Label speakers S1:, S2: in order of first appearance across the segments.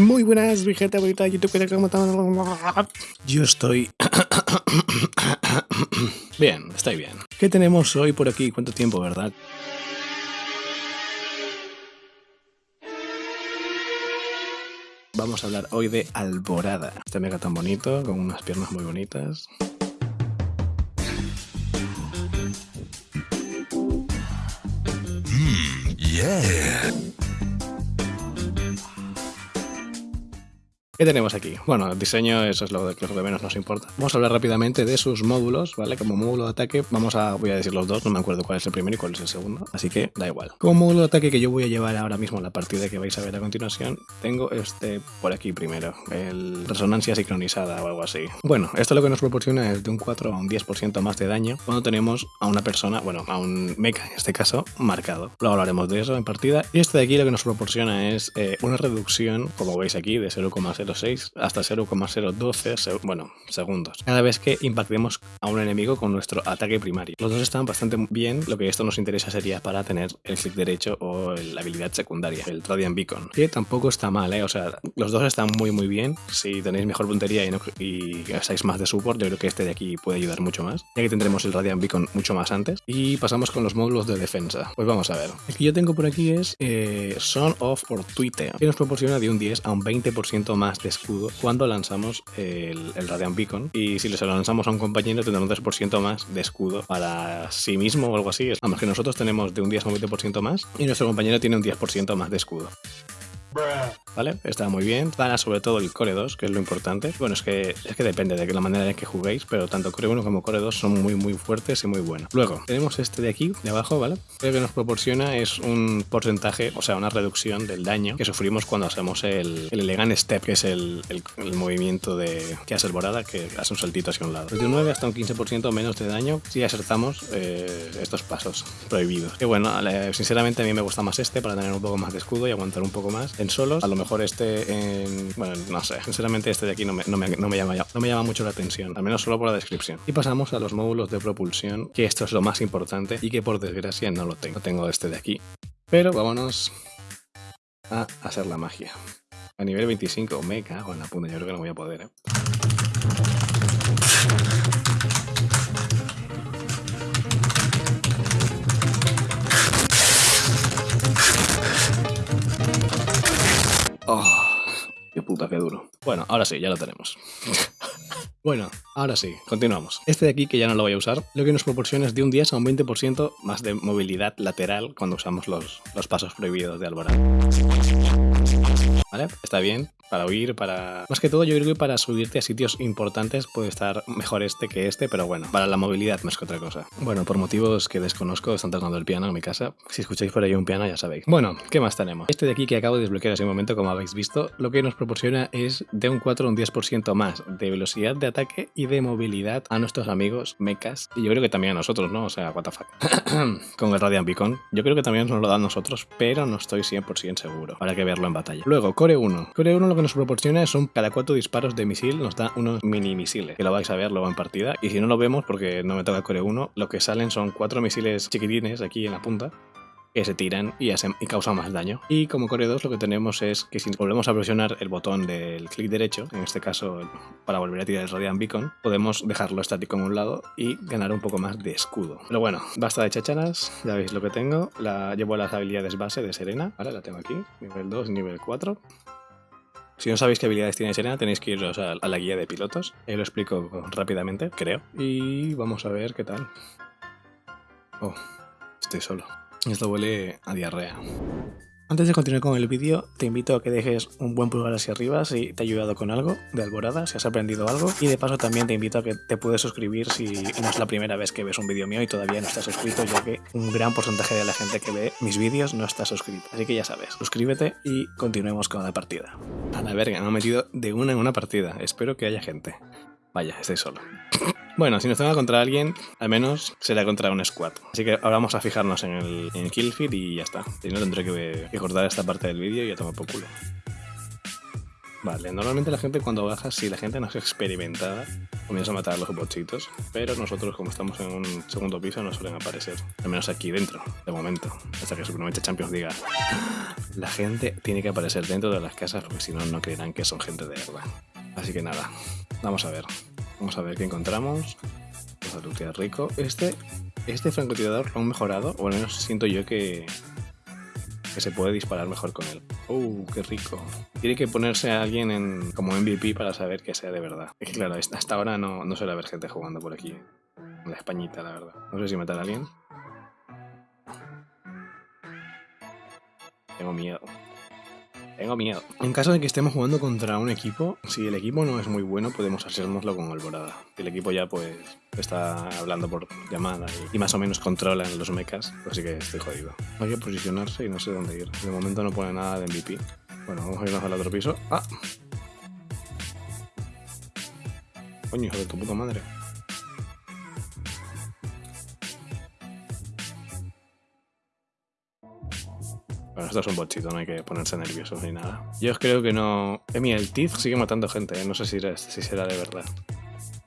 S1: Muy buenas, mi gente bonita de YouTube. Yo estoy... bien, estoy bien. ¿Qué tenemos hoy por aquí? ¿Cuánto tiempo, verdad? Vamos a hablar hoy de Alborada. Este mega tan bonito, con unas piernas muy bonitas.
S2: Mm, yeah.
S1: ¿Qué tenemos aquí? Bueno, el diseño, eso es lo, de, lo que menos nos importa. Vamos a hablar rápidamente de sus módulos, ¿vale? Como módulo de ataque, vamos a, voy a decir los dos, no me acuerdo cuál es el primero y cuál es el segundo, así que da igual. Como módulo de ataque que yo voy a llevar ahora mismo en la partida que vais a ver a continuación, tengo este por aquí primero, el resonancia sincronizada o algo así. Bueno, esto lo que nos proporciona es de un 4 a un 10% más de daño cuando tenemos a una persona, bueno, a un mecha en este caso, marcado. Luego hablaremos de eso en partida. Y este de aquí lo que nos proporciona es eh, una reducción, como veis aquí, de 0,0 hasta 0,012 bueno, segundos. Cada vez que impactemos a un enemigo con nuestro ataque primario. Los dos están bastante bien, lo que esto nos interesa sería para tener el clic derecho o la habilidad secundaria, el Radiant Beacon, que tampoco está mal, ¿eh? o sea, los dos están muy muy bien, si tenéis mejor puntería y, no, y estáis más de support, yo creo que este de aquí puede ayudar mucho más, ya que tendremos el Radiant Beacon mucho más antes, y pasamos con los módulos de defensa. Pues vamos a ver, el que yo tengo por aquí es eh, Son of or Twitter, que nos proporciona de un 10 a un 20% más de escudo cuando lanzamos el, el, Radiant Beacon. Y si se lanzamos a un compañero, tendrá un 3% más de escudo para sí mismo o algo así. Vamos, que nosotros tenemos de un 10 a un 20% más y nuestro compañero tiene un 10% más de escudo. ¿Vale? Está muy bien. Gana sobre todo el Core 2, que es lo importante. Bueno, es que, es que depende de la manera en que juguéis, pero tanto Core 1 como Core 2 son muy muy fuertes y muy buenos. Luego, tenemos este de aquí, de abajo, ¿vale? Lo que nos proporciona es un porcentaje, o sea, una reducción del daño que sufrimos cuando hacemos el, el Elegant Step, que es el, el, movimiento de que hace el Borada, que hace un saltito hacia un lado. Desde un 9 hasta un 15% menos de daño si acertamos eh, estos pasos prohibidos. Que bueno, sinceramente a mí me gusta más este para tener un poco más de escudo y aguantar un poco más en solos. A lo mejor este en... Bueno, no sé. Sinceramente este de aquí no me, no me, no me, llama, no me llama mucho la atención. Al menos solo por la descripción. Y pasamos a los módulos de propulsión, que esto es lo más importante y que por desgracia no lo tengo. No tengo este de aquí. Pero vámonos a hacer la magia. A nivel 25, me cago en la punta, yo creo que no voy a poder, ¿eh? Oh, qué puta, qué duro. Bueno, ahora sí, ya lo tenemos. bueno, ahora sí, continuamos. Este de aquí, que ya no lo voy a usar, lo que nos proporciona es de un 10 a un 20% más de movilidad lateral cuando usamos los, los pasos prohibidos de Alborada. ¿Vale? Está bien, para huir, para... Más que todo yo creo que para subirte a sitios importantes puede estar mejor este que este, pero bueno, para la movilidad más que otra cosa. Bueno, por motivos que desconozco, están tocando el piano en mi casa. Si escucháis por ahí un piano ya sabéis. Bueno, ¿qué más tenemos? Este de aquí que acabo de desbloquear hace un momento, como habéis visto, lo que nos proporciona es de un 4 a un 10% más de velocidad de ataque y de movilidad a nuestros amigos mechas. Y yo creo que también a nosotros, ¿no? O sea, what the fuck. Con el Radiant Beacon. Yo creo que también nos lo dan nosotros, pero no estoy 100% seguro. Habrá que verlo en batalla. Luego, Core 1. Core 1 lo que nos proporciona son cada cuatro disparos de misil nos da unos mini misiles, que lo vais a ver luego en partida. Y si no lo vemos, porque no me toca Core 1, lo que salen son cuatro misiles chiquitines aquí en la punta, que se tiran y, causan más daño. Y como Core 2 lo que tenemos es que si volvemos a presionar el botón del clic derecho, en este caso para volver a tirar el Radiant Beacon, podemos dejarlo estático en un lado y ganar un poco más de escudo. Pero bueno, basta de chacharas, ya veis lo que tengo. La, llevo las habilidades base de Serena, ¿vale? La tengo aquí, nivel 2 y nivel 4. Si no sabéis qué habilidades tiene Serena, tenéis que iros a, la guía de pilotos. Ahí lo explico rápidamente, creo. Y vamos a ver qué tal. Oh, estoy solo. Esto huele a diarrea. Antes de continuar con el vídeo, te invito a que dejes un buen pulgar hacia arriba si te ha ayudado con algo de Alborada, si has aprendido algo. Y de paso también te invito a que te puedes suscribir si no es la primera vez que ves un vídeo mío y todavía no estás suscrito, ya que un gran porcentaje de la gente que ve mis vídeos no está suscrita. Así que ya sabes, suscríbete y continuemos con la partida. A la verga, me he metido de una en una partida. Espero que haya gente. Vaya, estoy solo. Bueno, si nos tengo contra alguien, al menos será contra un squad. Así que ahora vamos a fijarnos en el, en kill feed y ya está. Si no tendré que, cortar esta parte del vídeo y ya tomo por culo. Vale, normalmente la gente cuando baja, si la gente no es experimentada, comienza a matar a los bochitos, pero nosotros como estamos en un segundo piso no suelen aparecer, al menos aquí dentro, de momento, hasta que Supremamente Champions diga La gente tiene que aparecer dentro de las casas porque si no, no creerán que son gente de verdad. Así que nada, vamos a ver. Vamos a ver qué encontramos. Vamos a lootear rico. Este, este francotirador lo han mejorado, o al menos siento yo que, que se puede disparar mejor con él. ¡Uh, qué rico! Tiene que ponerse a alguien en, como MVP para saber que sea de verdad. Es que claro, hasta ahora no, no suele haber gente jugando por aquí. La Españita, la verdad. No sé si matar a alguien. Tengo miedo. Tengo miedo. En caso de que estemos jugando contra un equipo, si el equipo no es muy bueno, podemos hacérnoslo con Alborada. El equipo ya pues está hablando por llamada y, más o menos controla los mechas, pues sí que estoy jodido. Hay que posicionarse y no sé dónde ir. De momento no pone nada de MVP. Bueno, vamos a irnos al otro piso. ¡Ah! Coño, hijo de tu puta madre. Bueno, esto es un bochito, no hay que ponerse nerviosos ni nada. Yo creo que no... Mira, el Tiz sigue matando gente, ¿eh? no sé si, era- si será de verdad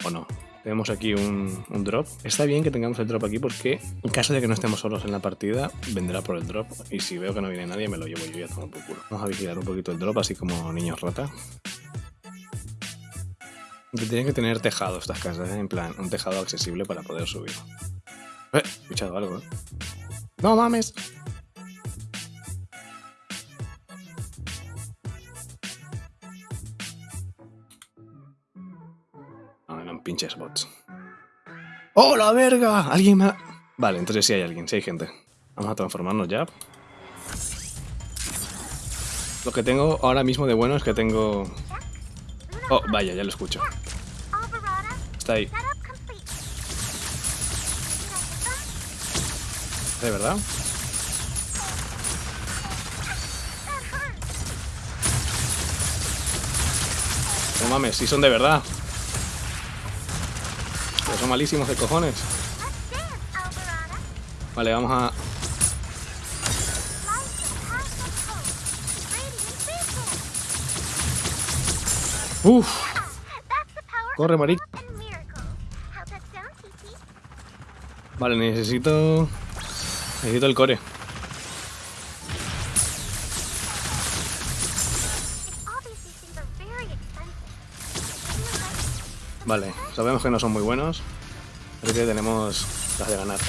S1: o no. Tenemos aquí un, un drop. Está bien que tengamos el drop aquí porque en caso de que no estemos solos en la partida, vendrá por el drop. Y si veo que no viene nadie, me lo llevo yo y a tomar por culo. Vamos a vigilar un poquito el drop, así como niños rata. Que tienen que tener tejado estas casas, ¿eh? en plan, un tejado accesible para poder subir. Eh, he escuchado algo, ¿eh? ¡No mames! Eran pinches bots. ¡Oh, la verga! ¿Alguien más? Vale, entonces sí hay alguien, sí hay gente. Vamos a transformarnos ya. Lo que tengo ahora mismo de bueno es que tengo... Oh, vaya, ya lo escucho. Está ahí. ¿De verdad? No mames, si son de verdad. Son malísimos de cojones. Vale, vamos a... Uf, corre, maric.
S3: of and miracles. How's that sound, Titi?
S1: Vale, necesito... Necesito el core. Vale, sabemos que no son muy buenos. Así que tenemos las de ganar.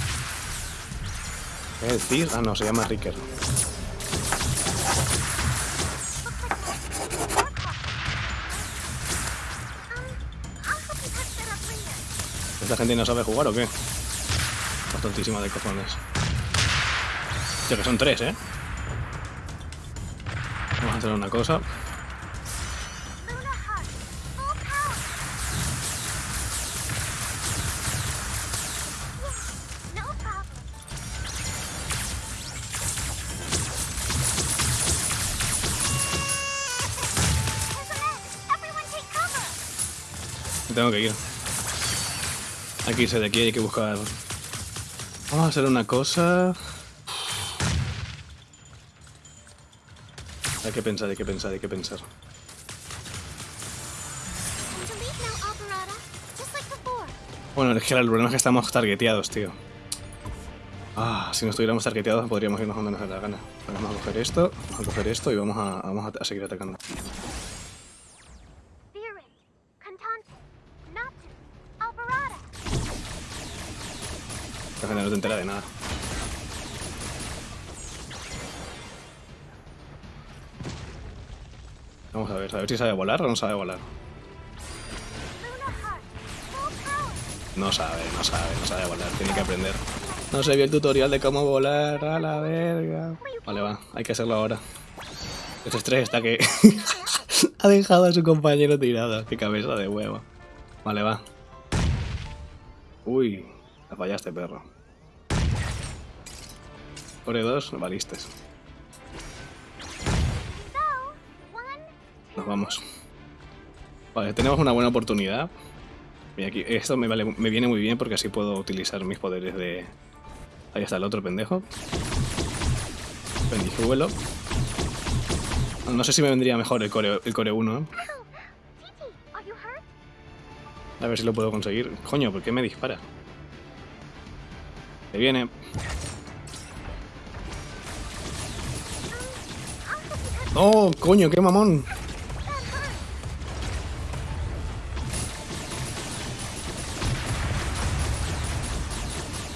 S1: ¿Es el Tir? Ah, no, se llama Ricker. ¿Esta gente no sabe jugar o qué? Está tontísima de cojones. Tío, que son tres, ¿eh? Vamos a hacer una cosa. Tengo que ir. Hay que irse de aquí, hay que buscar... Vamos a hacer una cosa... Hay que pensar, hay que pensar, hay que pensar. Bueno, es que el problema es que estamos targeteados, tío. Ah, si no estuviéramos targeteados podríamos irnos donde nos dé la gana. Vamos a coger esto, vamos a coger esto y vamos a, vamos a seguir atacando. No te entera de nada. Vamos a ver, a ver si sabe volar o no sabe volar. No sabe, no sabe, no sabe volar, tiene que aprender. No se vio el tutorial de cómo volar, a la verga. Vale, va, hay que hacerlo ahora. Ese estrés está que ha dejado a su compañero tirado. Qué cabeza de huevo. Vale, va. Uy, la fallaste, perro. Core 2, valistes.
S3: So, one,
S1: Nos vamos. Vale, tenemos una buena oportunidad. Esto me, viene muy bien porque así puedo utilizar mis poderes de... Ahí está el otro pendejo. Pendijuelo. No sé si me vendría mejor el core, el core 1. ¿eh? A ver si lo puedo conseguir. Coño, ¿por qué me dispara? Se viene. ¡Oh, coño, qué mamón!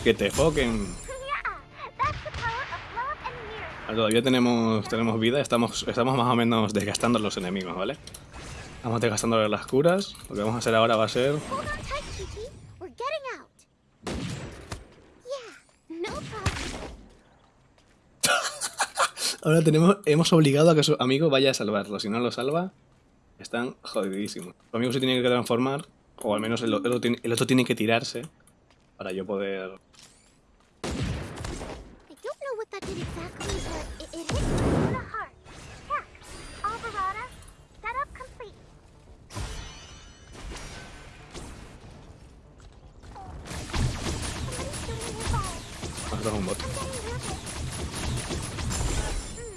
S1: Que te foquen. Todavía tenemos, tenemos vida, estamos, estamos más o menos desgastando los enemigos, ¿vale? Vamos desgastando las curas. Lo que vamos a hacer ahora va a ser... Ahora tenemos, hemos obligado a que su amigo vaya a salvarlo. Si no lo salva, están jodidísimos. Su amigo se tiene que transformar, o al menos el, otro, tiene, el otro tiene que tirarse para yo poder... Vamos a un bot.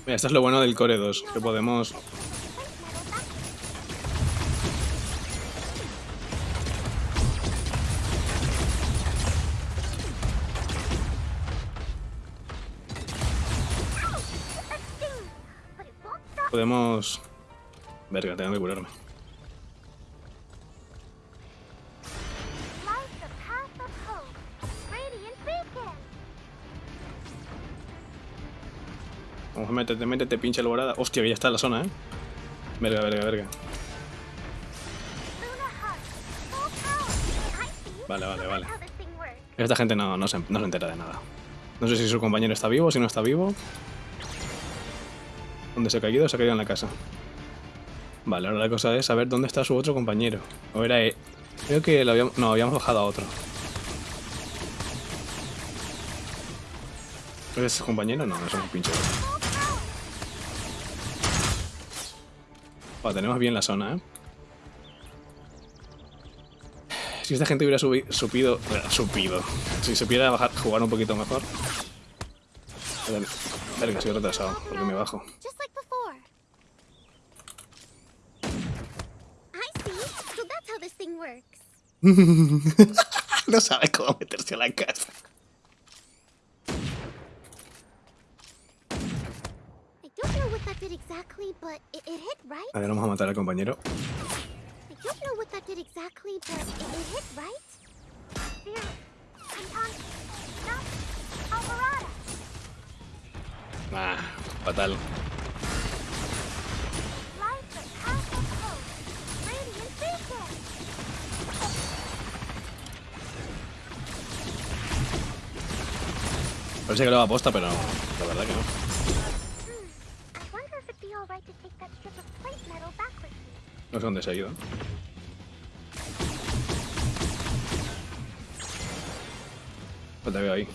S1: Mira, esto es lo bueno del Core 2, que podemos... Podemos... Verga, tengo que curarme. A meterte, métete, pinche alborada. Hostia, que ya está en la zona, ¿eh? Verga, verga, verga. Vale, vale, vale. Esta gente no, no, se, no se entera de nada. No sé si su compañero está vivo, si no está vivo. ¿Dónde se ha caído? Se ha caído en la casa. Vale, ahora la cosa es saber dónde está su otro compañero. O era... e- Creo que lo habíamos... No, habíamos bajado a otro. ¿Es su compañero? No, no es un pinche. Tenemos bien la zona, ¿eh? Si esta gente hubiera subi- supido... supido. Si se pudiera bajar, jugar un poquito mejor. Verga, Verga, estoy retrasado, porque me bajo. No sabe cómo meterse a la casa. A ver, vamos a matar al compañero.
S3: I don't know what that did exactly, but it, it hit right. Fear. Anton. No. Alvarado.
S1: Ah, fatal. Parece que lo aposta, pero la verdad que no. No sé dónde se ha ido. Pues te veo ahí.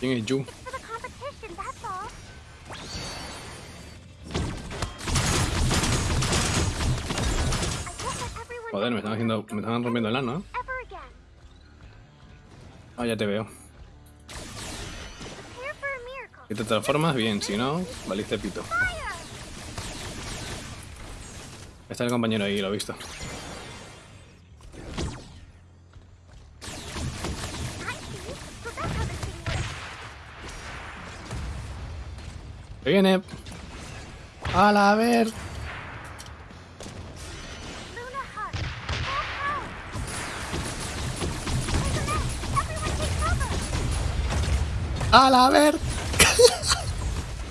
S1: ¿Quién es Yu? Joder, me están haciendo... Me están rompiendo el ano, ¿eh? Ah, ya te veo. Si te transformas, bien. Si no, valiste pito. Está el compañero ahí, lo he visto. ¡Que viene! ¡Hala, a ver! ¡Hala, a ver!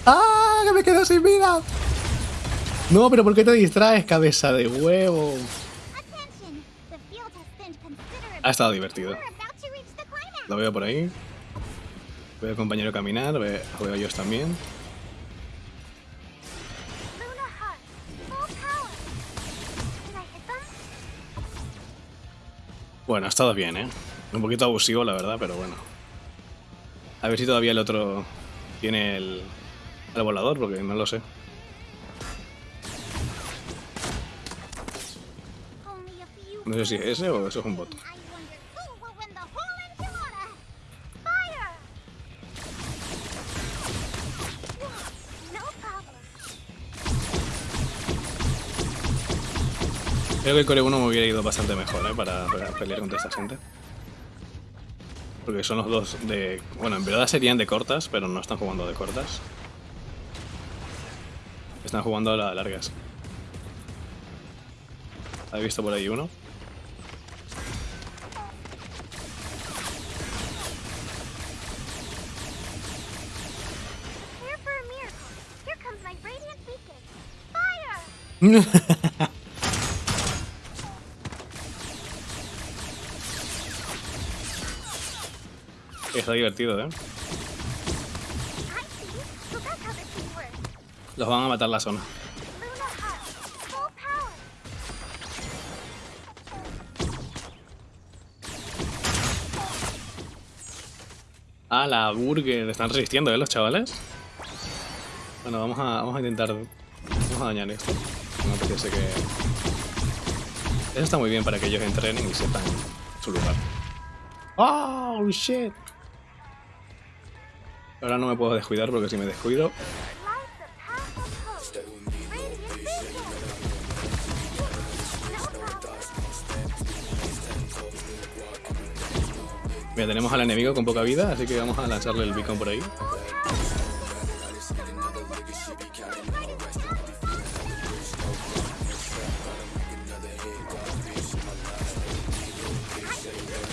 S1: ¡Ah, que me quedo sin vida! No, pero ¿por qué te distraes, cabeza de huevo? Ha estado divertido. Lo veo por ahí. Veo al compañero caminar, veo ellos también. Bueno, ha estado bien, ¿eh? Un poquito abusivo, la verdad, pero bueno. A ver si todavía el otro tiene el, el volador, porque no lo sé. No sé si es ese o eso es un bot. Creo que el Core 1 me hubiera ido bastante mejor, ¿eh? Para, para pelear contra esta gente. Porque son los dos de... Bueno, en verdad serían de cortas, pero no están jugando de cortas. Están jugando a las largas. ¿Has visto por ahí uno? Está divertido, ¿eh? Los van a matar la zona. Ah, la burger. Están resistiendo, ¿eh? Los chavales. Bueno, vamos a, vamos a intentar... Vamos a dañar esto. No apetece que... Eso está muy bien para que ellos entrenen y sepan su lugar. ¡Oh, shit! Ahora no me puedo descuidar porque si me descuido... Mira, tenemos al enemigo con poca vida, así que vamos a lanzarle el beacon por ahí.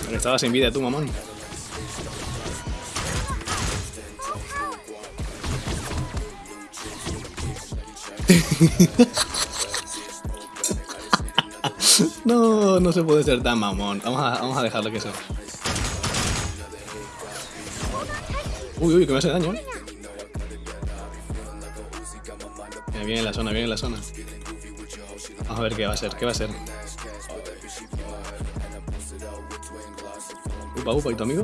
S1: Pero estaba sin vida tú, mamón. No, no se puede ser tan mamón. Vamos a, vamos a dejarlo que sea. Uy, uy, que me hace daño. ¿eh? Viene en la zona, viene en la zona. Vamos a ver qué va a ser, qué va a ser. Upa, upa, ¿y tu amigo?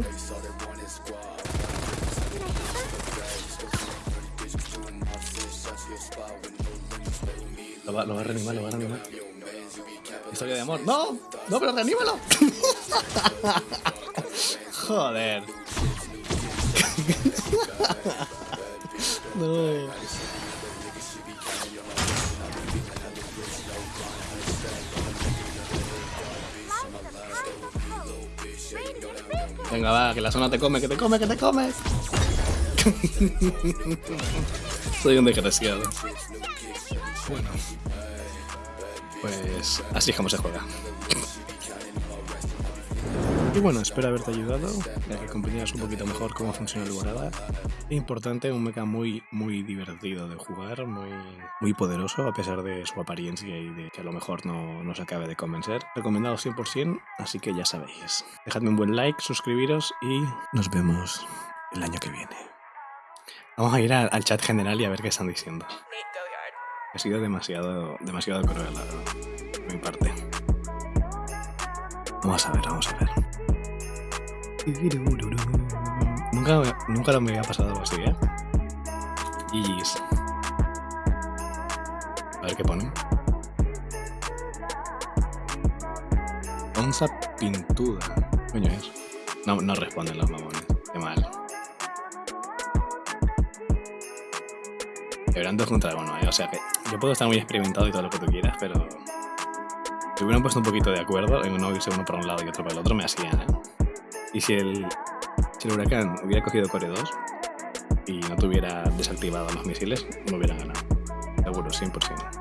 S1: Lo va, lo va a reanimar, lo va a reanimar. Historia de amor. ¡No! ¡No, pero reanímalo! Joder. No. Venga, va, que la zona te come, que te come, que te come. Soy un desgraciado. Bueno. Pues así es como se juega. Y bueno, espero haberte ayudado, ya que comprendieras un poquito mejor cómo funciona el Borada. Importante, un mecha muy, muy divertido de jugar, muy, muy poderoso, a pesar de su apariencia y de que a lo mejor no, no se acabe de convencer. Recomendado 100%, así que ya sabéis. Dejadme un buen like, suscribiros y nos vemos el año que viene. Vamos a ir al, chat general y a ver qué están diciendo. Ha sido demasiado, demasiado cruel la- de mi parte. Vamos a ver, vamos a ver. Nunca, nunca me había pasado algo así, ¿eh? GG's. A ver qué ponen. Onza pintuda. ¿Qué Coño es. No, no responden los mamones. Qué mal. Deberán dos contra uno, ¿eh? O sea que yo puedo estar muy experimentado y todo lo que tú quieras, pero si hubieran puesto un poquito de acuerdo en no irse uno para un lado y otro para el otro, me hacían, ¿eh? Y si el, huracán hubiera cogido Core 2 y no tuviera desactivado los misiles, me hubieran ganado. Seguro, 100%.